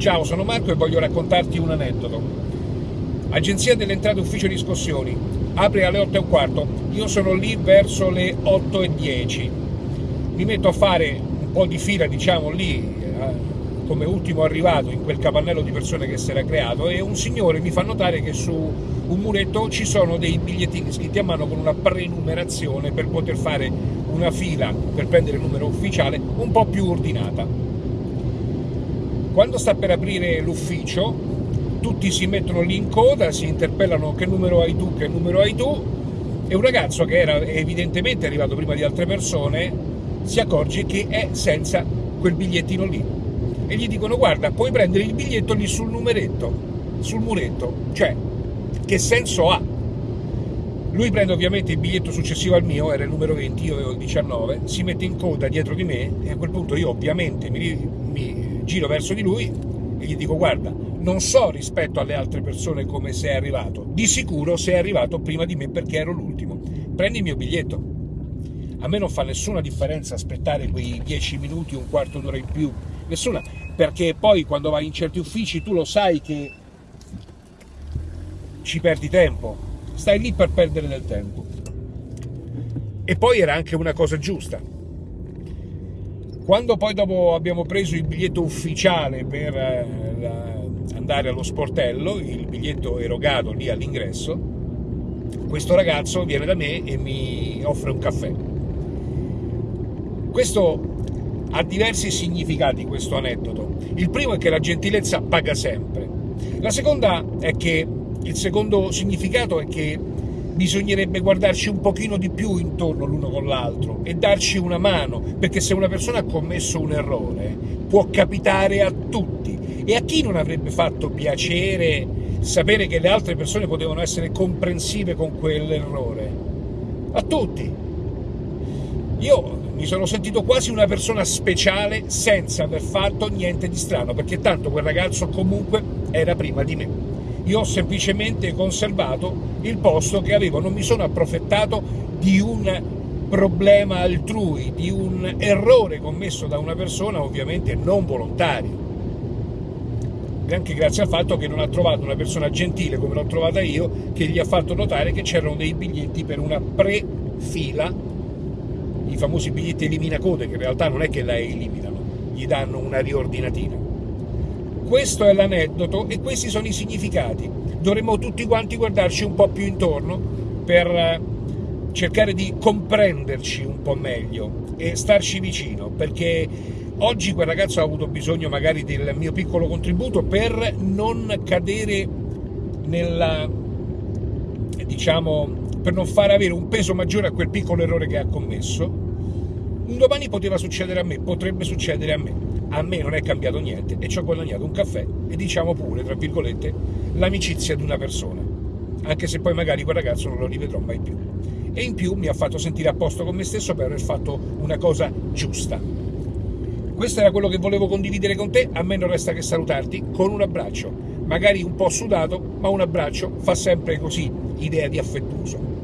Ciao, sono Marco e voglio raccontarti un aneddoto. Agenzia delle entrate ufficio riscossioni, apre alle 8 e un quarto, io sono lì verso le 8 e 10. Mi metto a fare un po' di fila, diciamo, lì, eh, come ultimo arrivato in quel capannello di persone che si era creato e un signore mi fa notare che su un muretto ci sono dei bigliettini scritti a mano con una prenumerazione per poter fare una fila per prendere il numero ufficiale un po' più ordinata. Quando sta per aprire l'ufficio, tutti si mettono lì in coda, si interpellano che numero hai tu, che numero hai tu, e un ragazzo che era evidentemente arrivato prima di altre persone si accorge che è senza quel bigliettino lì. E gli dicono guarda, puoi prendere il biglietto lì sul numeretto, sul muretto. Cioè, che senso ha? Lui prende ovviamente il biglietto successivo al mio, era il numero 20, io avevo il 19, si mette in coda dietro di me e a quel punto io ovviamente mi, mi giro verso di lui e gli dico guarda, non so rispetto alle altre persone come sei arrivato, di sicuro sei arrivato prima di me perché ero l'ultimo, prendi il mio biglietto. A me non fa nessuna differenza aspettare quei 10 minuti, un quarto d'ora in più, nessuna, perché poi quando vai in certi uffici tu lo sai che ci perdi tempo, stai lì per perdere del tempo. E poi era anche una cosa giusta, quando poi dopo abbiamo preso il biglietto ufficiale per eh, andare allo sportello, il biglietto erogato lì all'ingresso, questo ragazzo viene da me e mi offre un caffè. Questo ha diversi significati, questo aneddoto. Il primo è che la gentilezza paga sempre. La seconda è che il secondo significato è che bisognerebbe guardarci un pochino di più intorno l'uno con l'altro e darci una mano, perché se una persona ha commesso un errore può capitare a tutti e a chi non avrebbe fatto piacere sapere che le altre persone potevano essere comprensive con quell'errore? A tutti. Io mi sono sentito quasi una persona speciale senza aver fatto niente di strano, perché tanto quel ragazzo comunque era prima di me io ho semplicemente conservato il posto che avevo, non mi sono approfittato di un problema altrui, di un errore commesso da una persona ovviamente non volontario. Anche grazie al fatto che non ha trovato una persona gentile come l'ho trovata io, che gli ha fatto notare che c'erano dei biglietti per una pre-fila, i famosi biglietti elimina code, che in realtà non è che la eliminano, gli danno una riordinatina. Questo è l'aneddoto e questi sono i significati. Dovremmo tutti quanti guardarci un po' più intorno per eh, cercare di comprenderci un po' meglio e starci vicino, perché oggi quel ragazzo ha avuto bisogno magari del mio piccolo contributo per non cadere nella diciamo per non far avere un peso maggiore a quel piccolo errore che ha commesso. Un domani poteva succedere a me, potrebbe succedere a me a me non è cambiato niente e ci ho guadagnato un caffè e diciamo pure, tra virgolette, l'amicizia di una persona, anche se poi magari quel ragazzo non lo rivedrò mai più. E in più mi ha fatto sentire a posto con me stesso per aver fatto una cosa giusta. Questo era quello che volevo condividere con te, a me non resta che salutarti con un abbraccio, magari un po' sudato, ma un abbraccio fa sempre così idea di affettuoso.